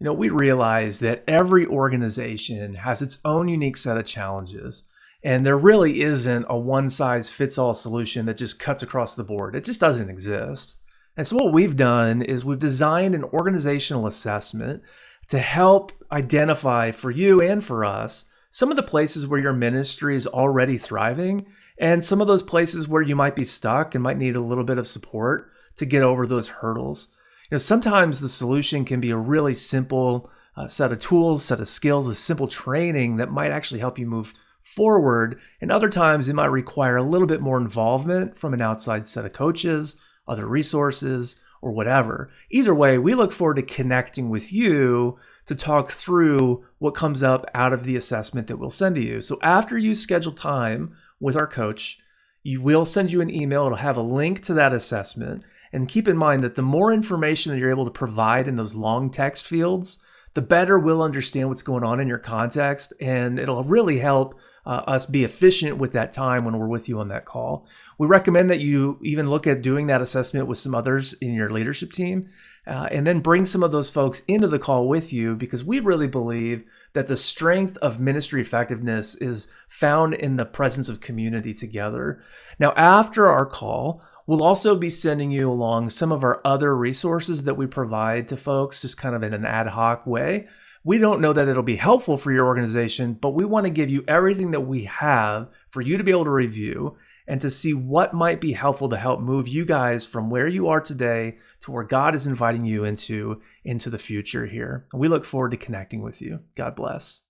You know, we realize that every organization has its own unique set of challenges. And there really isn't a one size fits all solution that just cuts across the board. It just doesn't exist. And so, what we've done is we've designed an organizational assessment to help identify for you and for us some of the places where your ministry is already thriving and some of those places where you might be stuck and might need a little bit of support to get over those hurdles. You know, sometimes the solution can be a really simple uh, set of tools, set of skills, a simple training that might actually help you move forward. And other times it might require a little bit more involvement from an outside set of coaches, other resources, or whatever. Either way, we look forward to connecting with you to talk through what comes up out of the assessment that we'll send to you. So after you schedule time with our coach, you will send you an email. It'll have a link to that assessment. And keep in mind that the more information that you're able to provide in those long text fields, the better we'll understand what's going on in your context. And it'll really help uh, us be efficient with that time when we're with you on that call. We recommend that you even look at doing that assessment with some others in your leadership team uh, and then bring some of those folks into the call with you because we really believe that the strength of ministry effectiveness is found in the presence of community together. Now, after our call, We'll also be sending you along some of our other resources that we provide to folks just kind of in an ad hoc way. We don't know that it'll be helpful for your organization, but we want to give you everything that we have for you to be able to review and to see what might be helpful to help move you guys from where you are today to where God is inviting you into into the future here. We look forward to connecting with you. God bless.